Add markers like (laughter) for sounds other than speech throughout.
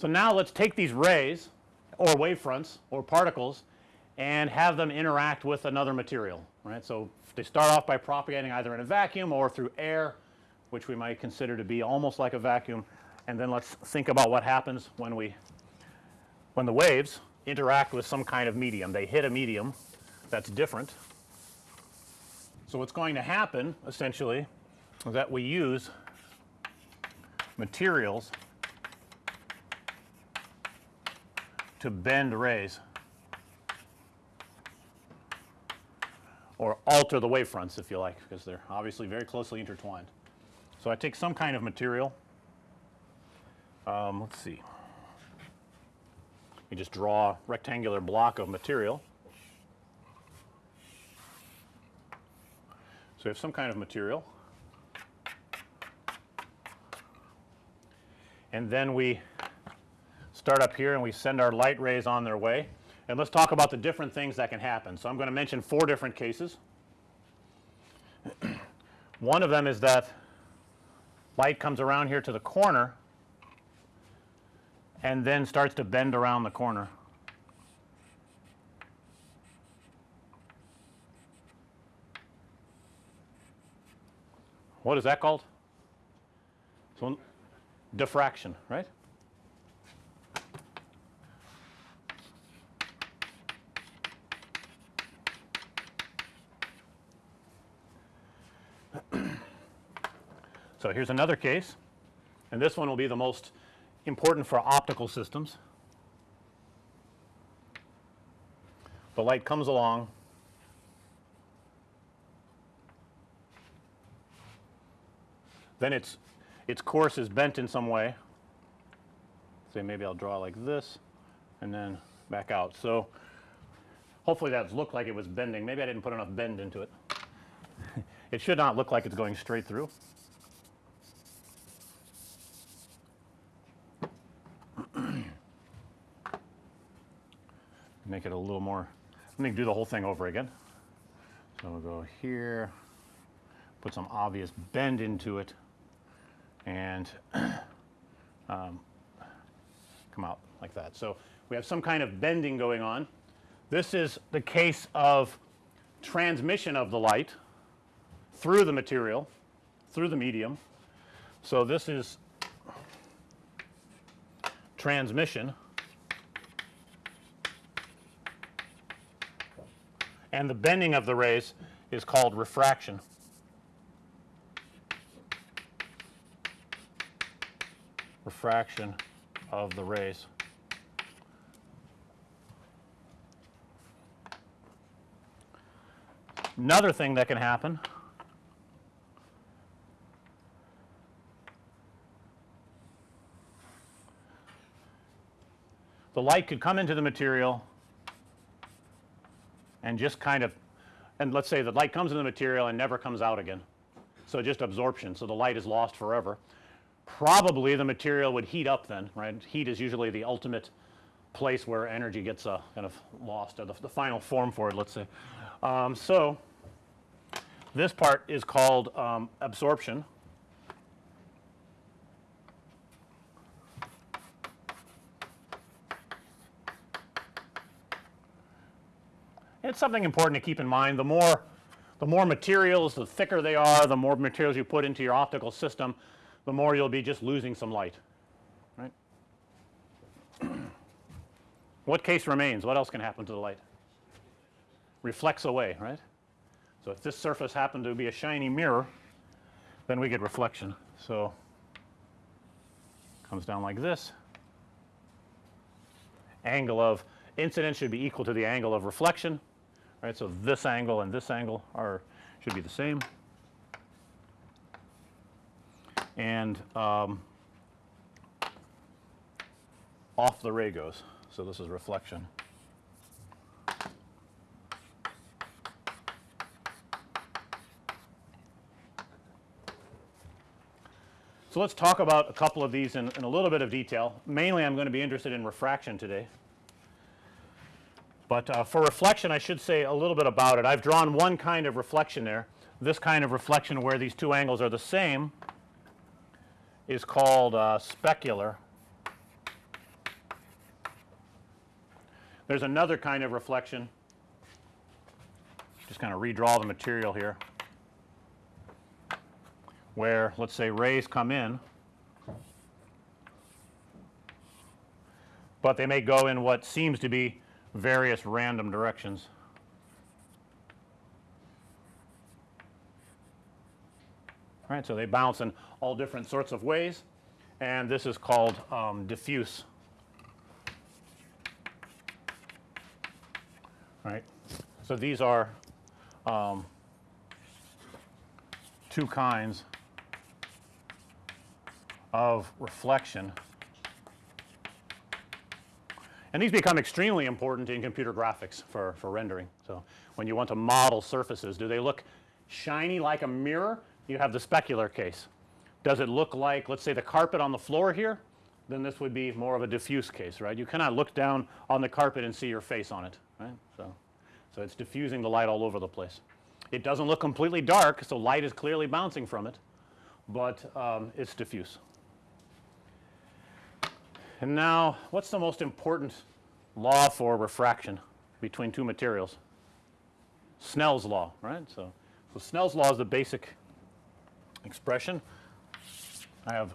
So, now let's take these rays or wave fronts or particles and have them interact with another material right. So, they start off by propagating either in a vacuum or through air which we might consider to be almost like a vacuum and then let's think about what happens when we when the waves interact with some kind of medium. They hit a medium that's different. So, what's going to happen essentially is that we use materials to bend rays or alter the wave fronts if you like because they're obviously very closely intertwined. So, I take some kind of material um, let's see you just draw a rectangular block of material. So, you have some kind of material and then we start up here and we send our light rays on their way and let's talk about the different things that can happen. So, I'm going to mention 4 different cases. (clears throat) One of them is that light comes around here to the corner and then starts to bend around the corner. What is that called? So, diffraction, right? So, here's another case and this one will be the most important for optical systems. The light comes along then its its course is bent in some way. Say maybe I'll draw like this and then back out. So, hopefully that looked like it was bending. Maybe I didn't put enough bend into it. (laughs) it should not look like it's going straight through. Make it a little more let me do the whole thing over again. So, we'll go here put some obvious bend into it and (clears throat) um, come out like that. So, we have some kind of bending going on. This is the case of transmission of the light through the material through the medium. So, this is transmission and the bending of the rays is called refraction. Refraction of the rays. Another thing that can happen the light could come into the material and just kind of and let's say the light comes in the material and never comes out again. So, just absorption. So, the light is lost forever. Probably the material would heat up then right. Heat is usually the ultimate place where energy gets uh, kind of lost or the, the final form for it let's say. Um, so, this part is called um, absorption It's something important to keep in mind. The more the more materials, the thicker they are, the more materials you put into your optical system, the more you'll be just losing some light, right. (clears throat) what case remains? What else can happen to the light? Reflects away, right. So, if this surface happened to be a shiny mirror, then we get reflection. So, comes down like this. Angle of incidence should be equal to the angle of reflection right. So, this angle and this angle are should be the same and um, off the ray goes. So, this is reflection. So, let's talk about a couple of these in, in a little bit of detail. Mainly I'm going to be interested in refraction today. But uh, for reflection I should say a little bit about it. I've drawn one kind of reflection there. This kind of reflection where these two angles are the same is called uh, specular There's another kind of reflection. Just kind of redraw the material here where let's say rays come in, but they may go in what seems to be various random directions. All right, so they bounce in all different sorts of ways and this is called um, diffuse. Right. So these are um, two kinds of reflection. And these become extremely important in computer graphics for, for rendering. So, when you want to model surfaces, do they look shiny like a mirror? You have the specular case. Does it look like let's say the carpet on the floor here? Then this would be more of a diffuse case, right? You cannot look down on the carpet and see your face on it, right? So, so it's diffusing the light all over the place. It doesn't look completely dark, so light is clearly bouncing from it, but um, it's diffuse. And now what's the most important law for refraction between two materials? Snell's law, right? So, so Snell's law is the basic expression. I have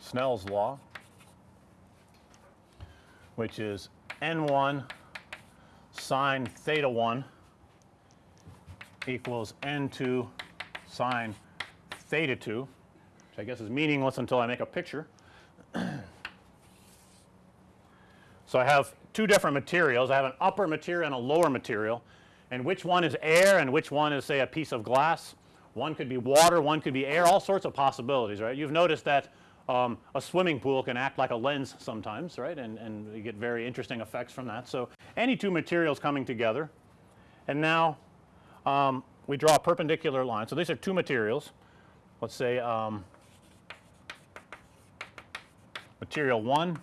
Snell's law, which is n1 sine theta 1 equals n2 sine theta 2, which I guess is meaningless until I make a picture. (clears throat) so, I have two different materials. I have an upper material and a lower material and which one is air and which one is say a piece of glass one could be water, one could be air, all sorts of possibilities, right. You've noticed that um, a swimming pool can act like a lens sometimes, right, and, and you get very interesting effects from that. So, any two materials coming together and now um, we draw a perpendicular line. So, these are two materials. Let's say um, material 1,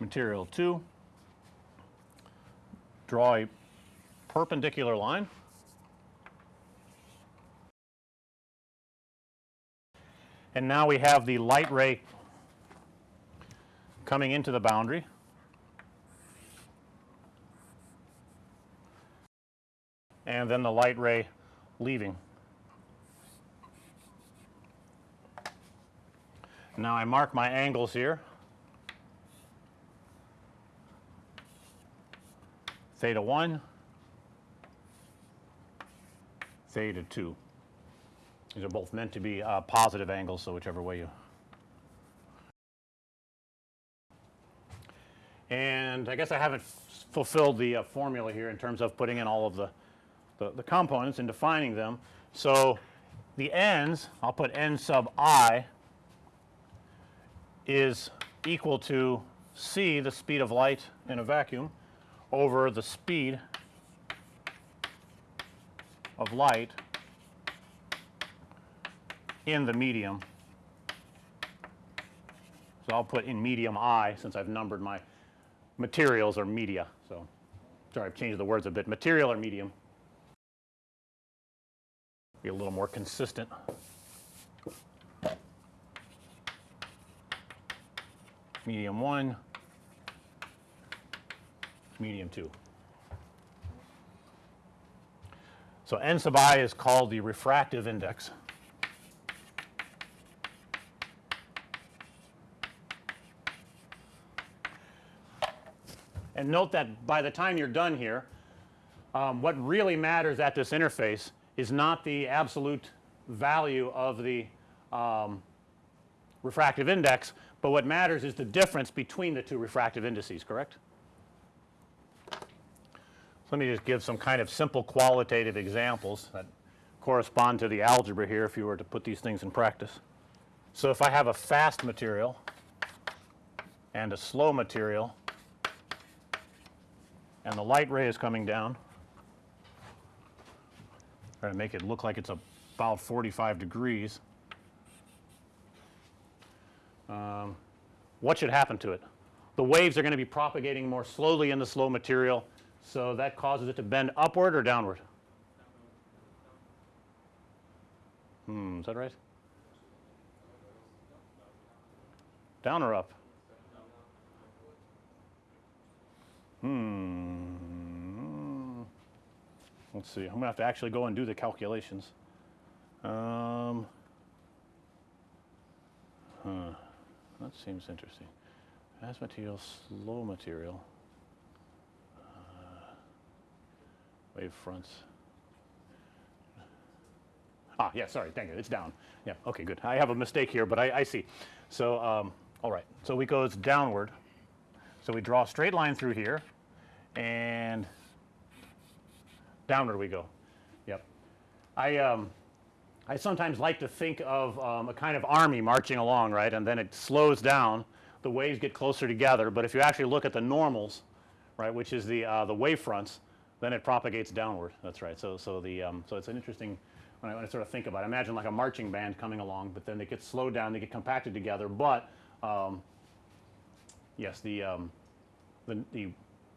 material 2, draw a perpendicular line and now we have the light ray coming into the boundary. And then the light ray leaving. Now I mark my angles here. Theta 1, theta 2. These are both meant to be uh, positive angles, so whichever way you. And I guess I haven't fulfilled the uh, formula here in terms of putting in all of the, the, the components and defining them. So, the ends I'll put n sub i is equal to c the speed of light in a vacuum over the speed of light in the medium. So, I'll put in medium I since I've numbered my materials or media. So, sorry I've changed the words a bit material or medium be a little more consistent. Medium 1, medium 2. So, n sub i is called the refractive index. And note that by the time you're done here, um, what really matters at this interface is not the absolute value of the um, refractive index, but what matters is the difference between the two refractive indices, correct? Let me just give some kind of simple qualitative examples that correspond to the algebra here if you were to put these things in practice. So, if I have a fast material and a slow material and the light ray is coming down. Try to make it look like it's about 45 degrees. Um, what should happen to it? The waves are going to be propagating more slowly in the slow material, so that causes it to bend upward or downward? Hmm, is that right? Down or up? Hmm. Let's see. I'm going to have to actually go and do the calculations. Um, huh. That seems interesting. Fast material, slow material. Uh, wave fronts. Ah, yeah, sorry, thank you. It's down. Yeah, okay, good. I have a mistake here, but I, I see. So, um, all right. So we goes downward. So we draw a straight line through here and downward we go. Yep. I, um, I sometimes like to think of um, a kind of army marching along, right? And then it slows down. The waves get closer together. But if you actually look at the normals, right, which is the uh, the wave fronts, then it propagates downward. That's right. So so the um, so it's an interesting when I, when I sort of think about it. Imagine like a marching band coming along, but then they get slowed down, they get compacted together. But um, yes, the, um, the the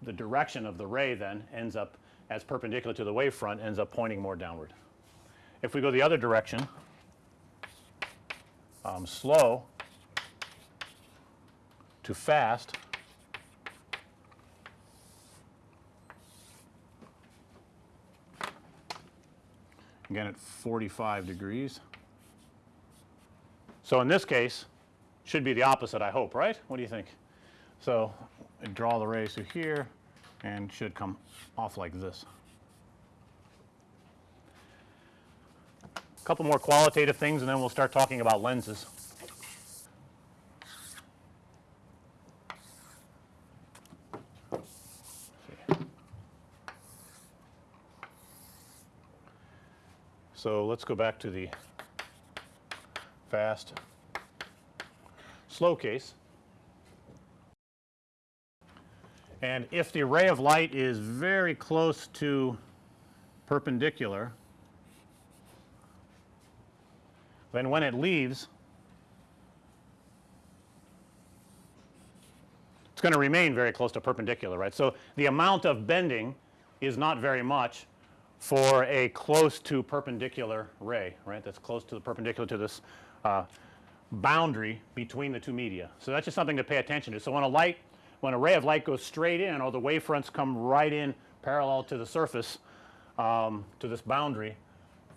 the direction of the ray then ends up as perpendicular to the wave front ends up pointing more downward. If we go the other direction, um, slow to fast, again at 45 degrees. So in this case, should be the opposite I hope, right? What do you think? So draw the rays through here and should come off like this. Couple more qualitative things and then we'll start talking about lenses. So let's go back to the fast slow case. And if the ray of light is very close to perpendicular, then when it leaves, it's going to remain very close to perpendicular, right. So, the amount of bending is not very much for a close to perpendicular ray, right, that's close to the perpendicular to this uh, boundary between the two media. So, that's just something to pay attention to. So, when a light when a ray of light goes straight in or the wave fronts come right in parallel to the surface um, to this boundary,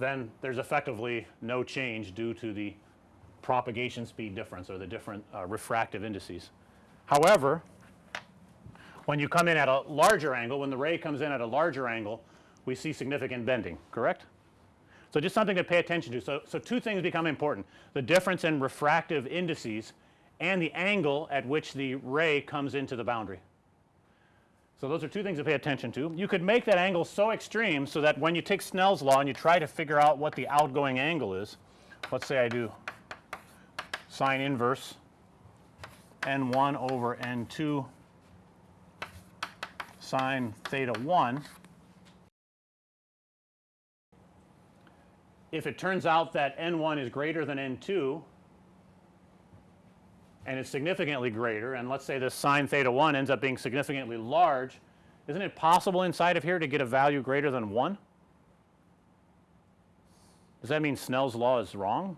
then there's effectively no change due to the propagation speed difference or the different uh, refractive indices. However, when you come in at a larger angle, when the ray comes in at a larger angle, we see significant bending, correct? So, just something to pay attention to. So, so two things become important. The difference in refractive indices and the angle at which the ray comes into the boundary. So, those are two things to pay attention to. You could make that angle so extreme so that when you take Snell's law and you try to figure out what the outgoing angle is, let's say I do sine inverse n 1 over n 2 sine theta 1. If it turns out that n 1 is greater than n 2 and it's significantly greater and let's say this sine theta 1 ends up being significantly large, isn't it possible inside of here to get a value greater than 1? Does that mean Snell's law is wrong?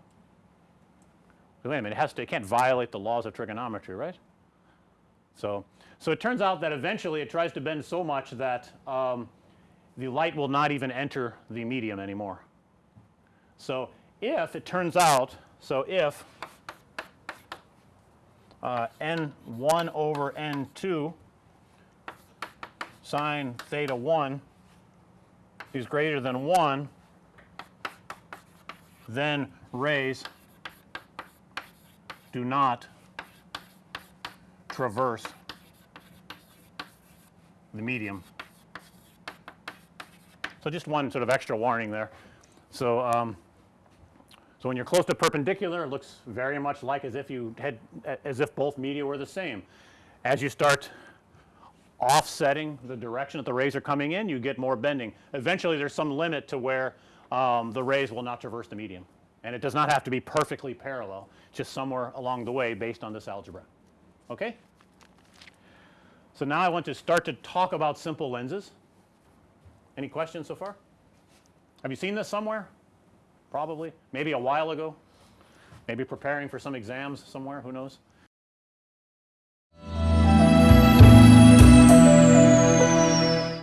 Wait a minute, it has to it can't violate the laws of trigonometry, right? So, so it turns out that eventually it tries to bend so much that um, the light will not even enter the medium anymore. So, if it turns out, so if uh, n 1 over n 2 sine theta 1 is greater than 1, then rays do not traverse the medium. So, just one sort of extra warning there. So, um, so, when you're close to perpendicular it looks very much like as if you had as if both media were the same. As you start offsetting the direction that the rays are coming in you get more bending. Eventually there's some limit to where um, the rays will not traverse the medium and it does not have to be perfectly parallel just somewhere along the way based on this algebra. Okay? So, now I want to start to talk about simple lenses. Any questions so far? Have you seen this somewhere? Probably, maybe a while ago, maybe preparing for some exams somewhere, who knows.